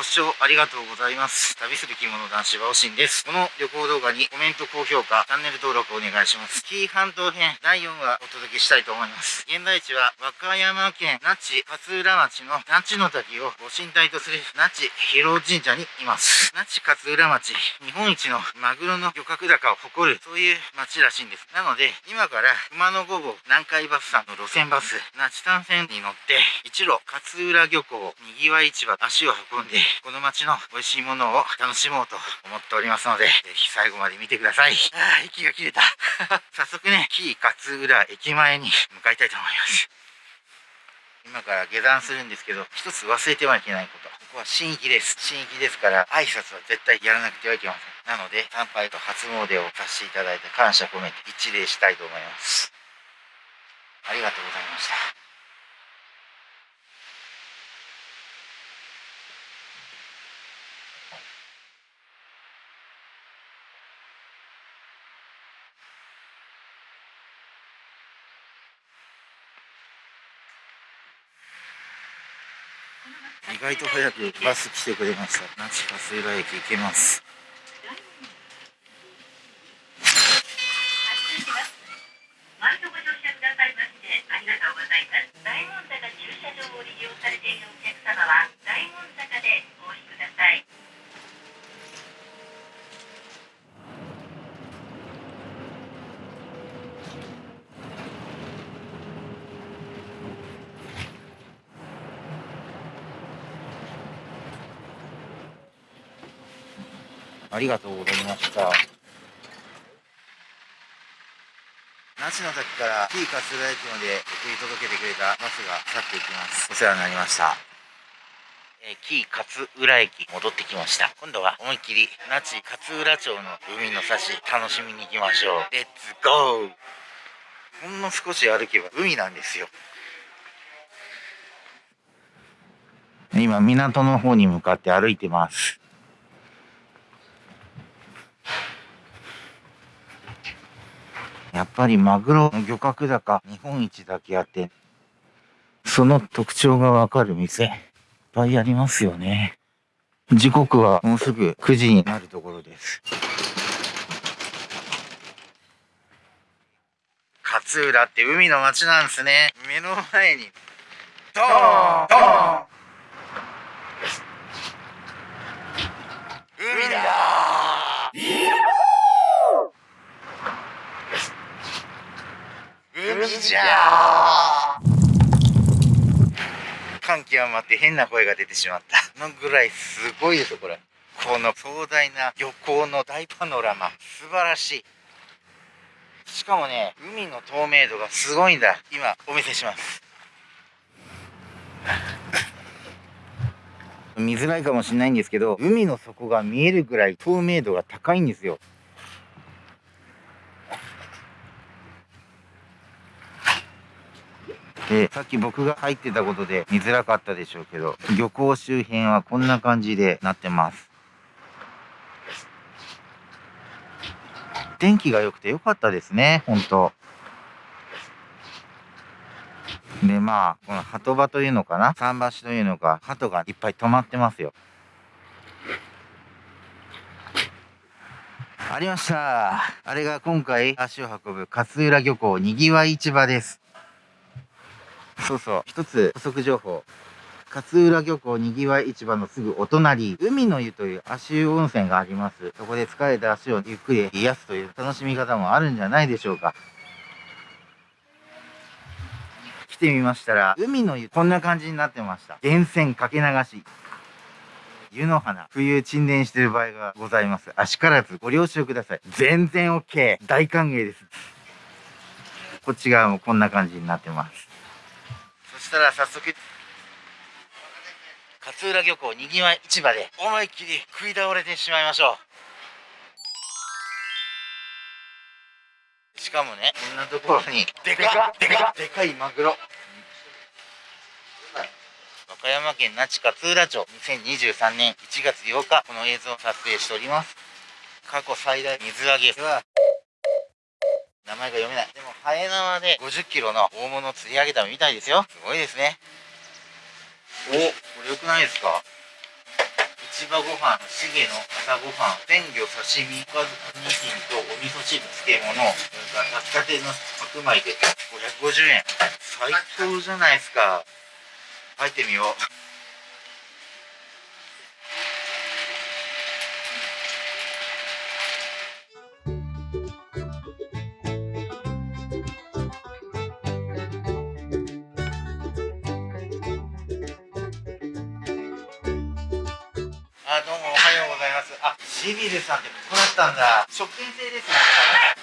ご視聴ありがとうございます。旅する着物男子はおしんです。この旅行動画にコメント、高評価、チャンネル登録お願いします。紀伊半島編第4話お届けしたいと思います。現在地は和歌山県那智勝浦町の那智の滝をご神体とする那智広神社にいます。那智勝浦町、日本一のマグロの漁獲高を誇る、そういう町らしいんです。なので、今から熊野五号南海バスさんの路線バス、那智単線に乗って、一路勝浦漁港、にぎわい市場、足を運んで、この街の美味しいものを楽しもうと思っておりますので、ぜひ最後まで見てください。ああ、息が切れた。早速ね、紀伊勝浦駅前に向かいたいと思います。今から下山するんですけど、一つ忘れてはいけないこと。ここは新域です。新域ですから、挨拶は絶対やらなくてはいけません。なので、参拝と初詣をさせていただいて感謝込めて一礼したいと思います。ありがとうございました。意外と早くバス来てくれました。那智勝浦駅行けます。りがとうございました。那智の滝から T 勝浦駅まで送り届けてくれたバスが去っていきます。お世話になりました。えー、紀伊勝浦駅戻ってきました。今度は思いっきり那智勝浦町の海の幸楽しみに行きましょう。レッツゴーほんの少し歩けば海なんですよ。今港の方に向かって歩いてます。やっぱりマグロの漁獲高日本一だけあって、その特徴がわかる店、いっぱいありますよね。時刻はもうすぐ9時になるところです。勝浦って海の街なんですね。目の前に、ドーン海だ海じゃ感極まって変な声が出てしまった。のぐらいすごいですよ、これ。この壮大な漁港の大パノラマ。素晴らしい。しかもね、海の透明度がすごいんだ。今、お見せします。見づらいかもしれないんですけど、海の底が見えるぐらい透明度が高いんですよ。で、さっき僕が入ってたことで見づらかったでしょうけど、漁港周辺はこんな感じでなってます。天気が良くて良かったですね、本当で、まあ、この鳩場というのかな桟橋というのか、鳩がいっぱい止まってますよ。ありました。あれが今回足を運ぶ勝浦漁港にぎわい市場です。そうそう。一つ補足情報。勝浦漁港にぎわい市場のすぐお隣、海の湯という足湯温泉があります。そこで疲れた足をゆっくり癒すという楽しみ方もあるんじゃないでしょうか。来てみましたら、海の湯こんな感じになってました。源泉かけ流し。湯の花、冬沈殿してる場合がございます。あしからずご了承ください。全然 OK。大歓迎です。こっち側もこんな感じになってます。したら早速勝浦漁港にぎわい市場で思いっきり食い倒れてしまいましょう。しかもねこんなところにでかでかでかいマグロ。和歌山県那智勝浦町2023年1月8日この映像を撮影しております。過去最大水揚げ。は名前が読めない。でも、ハエ縄で50キロの大物を釣り上げたみたいですよ。すごいですね。お、これ良くないですか？市場ご飯しげの朝ごはん鮮魚刺身おかず2品とお味噌汁漬物それから炊きたての白米で550円最高じゃないですか入ってみようます。あ、シビルさんってここだったんだ。食券制ですね。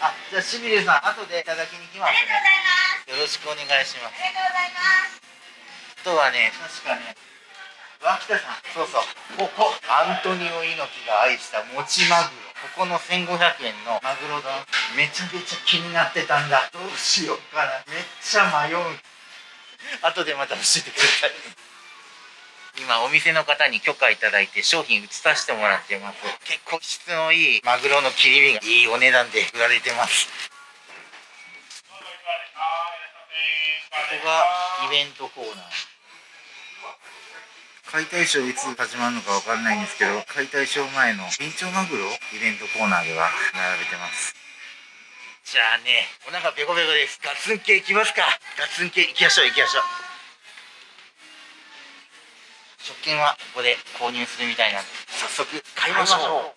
あ、じゃあシビルさん、後でいただきに来ますね。よろしくお願いします。ありがとうございます。あとはね、確かね、脇田さん、そうそう、ここ、アントニオ猪木が愛したもちマグロ。ここの1500円のマグロ丼、めちゃめちゃ気になってたんだ。どうしようかな。めっちゃ迷う。後でまた教えてください。今お店の方に許可いただいて商品移させてもらってます。結構質のいいマグロの切り身がいいお値段で売られてます。ここがイベントコーナー。解体ショーいつ始まるのかわかんないんですけど解体ショー前のビンチョウマグロイベントコーナーでは並べてます。じゃあねお腹ペコペコです。ガツン系いきますか。ガツン系いきましょういきましょう。食券はここで購入するみたいなんで早速買いましょ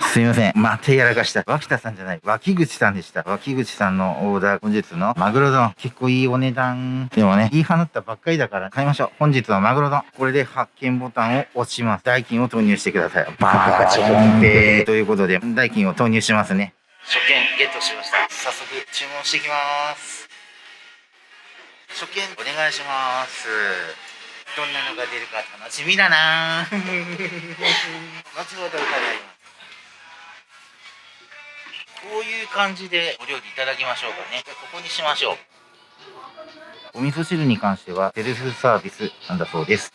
う。すいません。またやらかした脇田さんじゃない脇口さんでした。脇口さんのオーダー本日のマグロ丼。結構いいお値段でもねいい放ったばっかりだから買いましょう。本日はマグロ丼。これで発見ボタンを押します。代金を投入してください。バカチョンペイということで代金を投入しますね。食券ゲットしました。早速注文していきます初見お願いします。どんなのが出るか楽しみだな。後ほど伺います。こういう感じでお料理いただきましょうかね。ここにしましょう。お味噌汁に関してはセルフサービスなんだそうです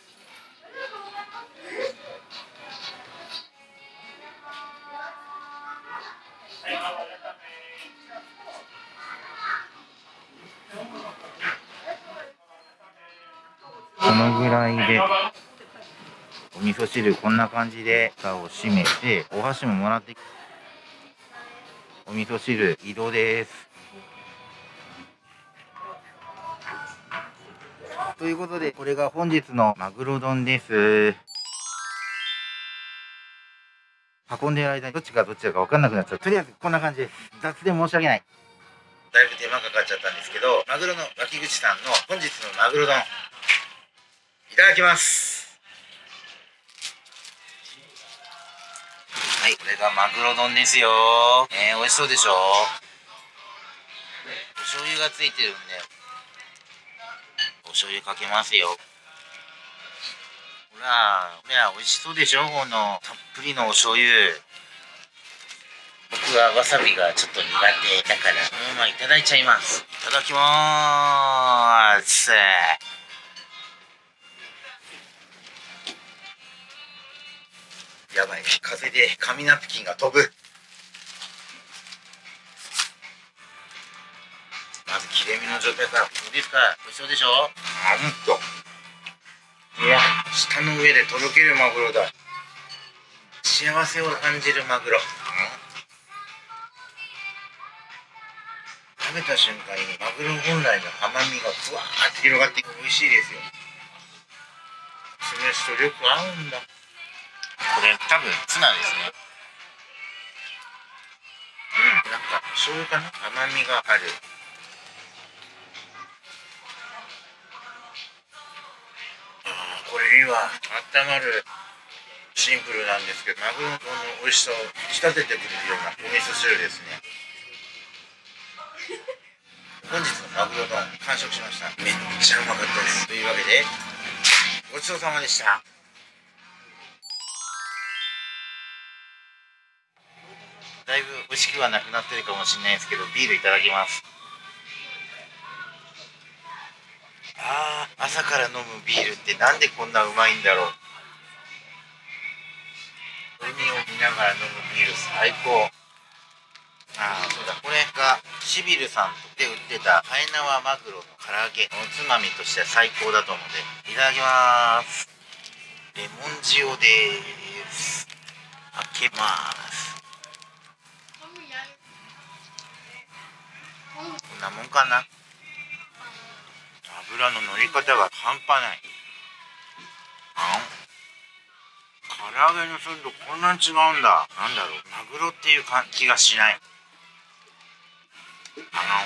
でお味噌汁こんな感じで蓋を閉めてお箸ももらってお味噌汁移動です。ということでこれが本日のマグロ丼です。運んでる間にどっちがどっちだか分かんなくなっちゃう。とりあえずこんな感じです。雑で申し訳ない。だいぶ手間かかっちゃったんですけどマグロの脇口さんの本日のマグロ丼。ただきます。はい。これがマグロ丼ですよ。えー、美味しそうでしょ？お醤油がついてるんで。お醤油かけますよ。ほらこれは美味しそうでしょ？このたっぷりのお醤油。僕はわさびがちょっと苦手だから。このままいただいちゃいます。いただきまーすやばい。風で紙ナプキンが飛ぶ。まず切れ身の状態からどうですか？美味しそうでしょ？うんと。いや。舌の上でとろけるマグロだ。幸せを感じるマグロ、うん、食べた瞬間にマグロ本来の甘みがふわーって広がって美味しいですよ。酢飯とよく合うんだこれ多分ツナですね。うんなんか醤油かな？甘みがある。あーこれいいわ。温まるシンプルなんですけどマグロの美味しさを引き立ててくれるようなお味噌汁ですね。本日のマグロ丼完食しました。めっちゃうまかったです。というわけでごちそうさまでしただいぶ美味しくはなくなってるかもしれないですけどビールいただきます。あー朝から飲むビールってなんでこんなうまいんだろう。海を見ながら飲むビール最高。ああそうだこれがシビルさんで売ってたはえ縄マグロの唐揚げおつまみとしては最高だと思うのでいただきます。レモン塩です。開けますこんなもんかな。油の乗り方が半端ない。あ唐揚げのするとこんなに違うんだ。なんだろう。マグロっていう感じがしない。あ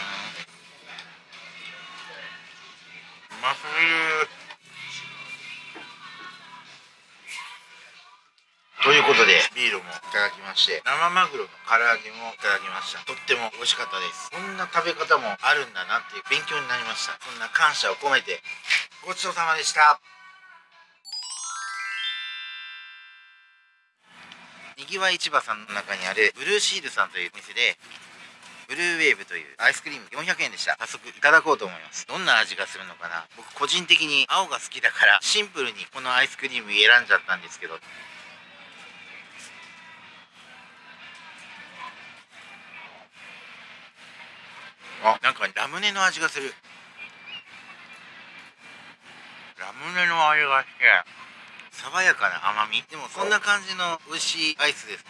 うますぎる。ビールもいただきまして生マグロの唐揚げもいただきました。とっても美味しかったです。こんな食べ方もあるんだなっていう勉強になりました。そんな感謝を込めてごちそうさまでした。にぎわい市場さんの中にあるブルーシールさんというお店でブルーウェーブというアイスクリーム400円でした。早速いただこうと思います。どんな味がするのかな。僕個人的に青が好きだからシンプルにこのアイスクリーム選んじゃったんですけどあ。なんかラムネの味がする。ラムネの味がして。爽やかな甘み。でもそんな感じの美味しいアイスです。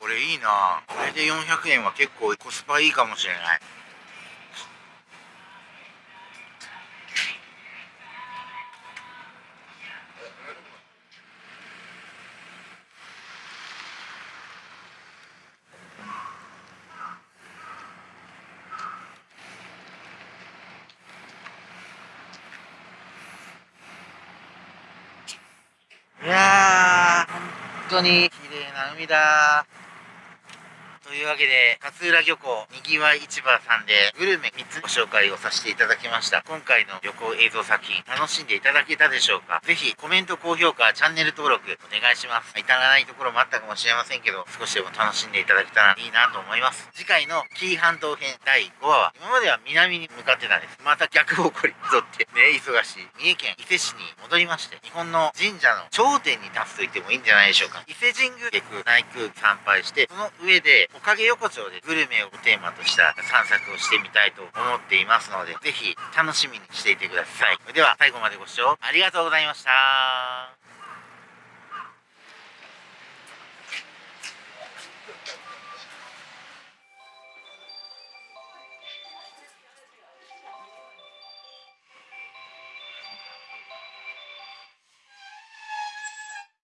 これいいな。これで400円は結構コスパいいかもしれないい当に綺麗な海だ。というわけで、勝浦漁港にぎわい市場さんでグルメ3つご紹介をさせていただきました。今回の旅行映像作品楽しんでいただけたでしょうか？ぜひコメント、高評価、チャンネル登録お願いします。至らないところもあったかもしれませんけど、少しでも楽しんでいただけたらいいなと思います。次回の紀伊半島編第5話は、今までは南に向かってたんです。また逆方向に沿ってね、忙しい三重県伊勢市に戻りまして、日本の神社の頂点に立つと言ってもいいんじゃないでしょうか。伊勢神宮で内宮参拝して、その上でおかげ横丁でグルメをテーマとした散策をしてみたいと思っていますので、ぜひ楽しみにしていてください。それでは最後までご視聴ありがとうございました。